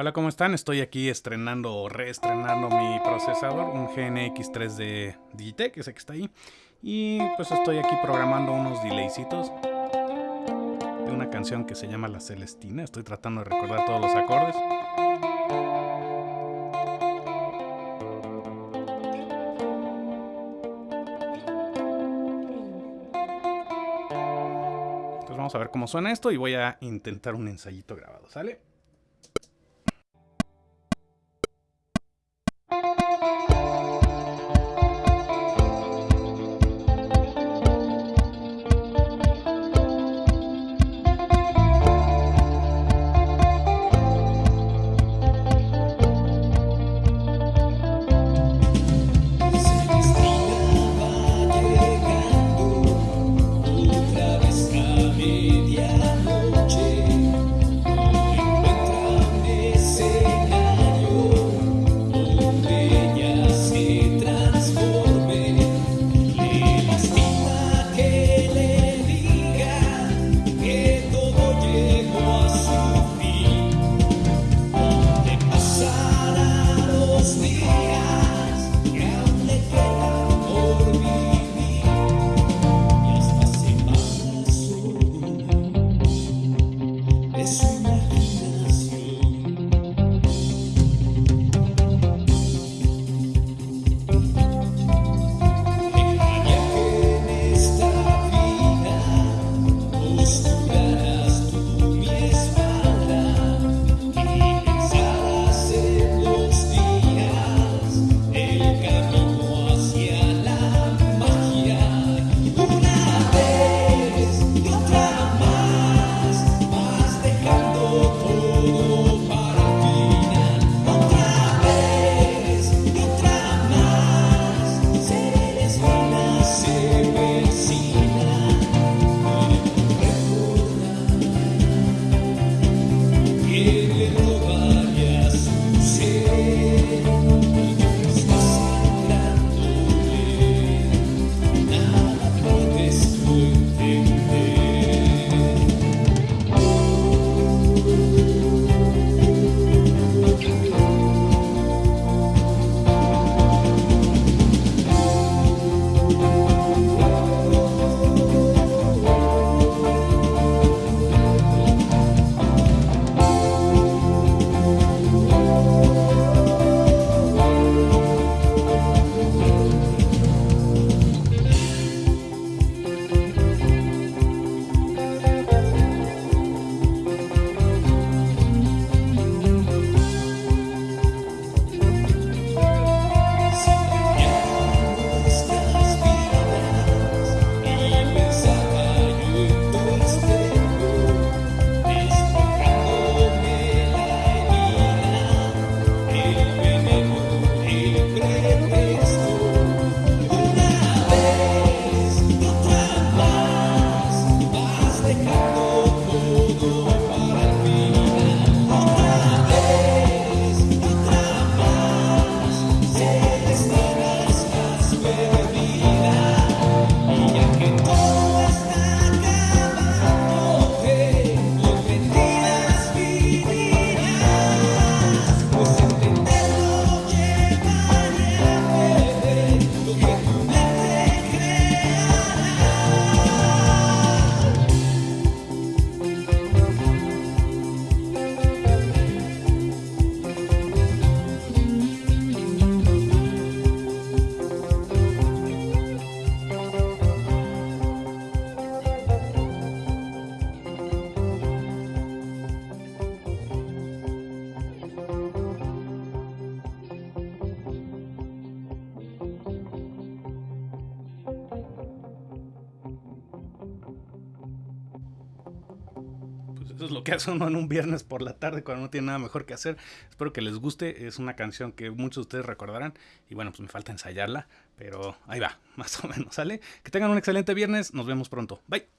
Hola, ¿cómo están? Estoy aquí estrenando o reestrenando mi procesador, un GNX 3 de Digitech, ese que está ahí. Y pues estoy aquí programando unos delaycitos de una canción que se llama La Celestina. Estoy tratando de recordar todos los acordes. Entonces vamos a ver cómo suena esto y voy a intentar un ensayito grabado, ¿sale? It's Eso es lo que hace uno en un viernes por la tarde cuando no tiene nada mejor que hacer. Espero que les guste. Es una canción que muchos de ustedes recordarán. Y bueno, pues me falta ensayarla. Pero ahí va, más o menos, ¿sale? Que tengan un excelente viernes. Nos vemos pronto. Bye.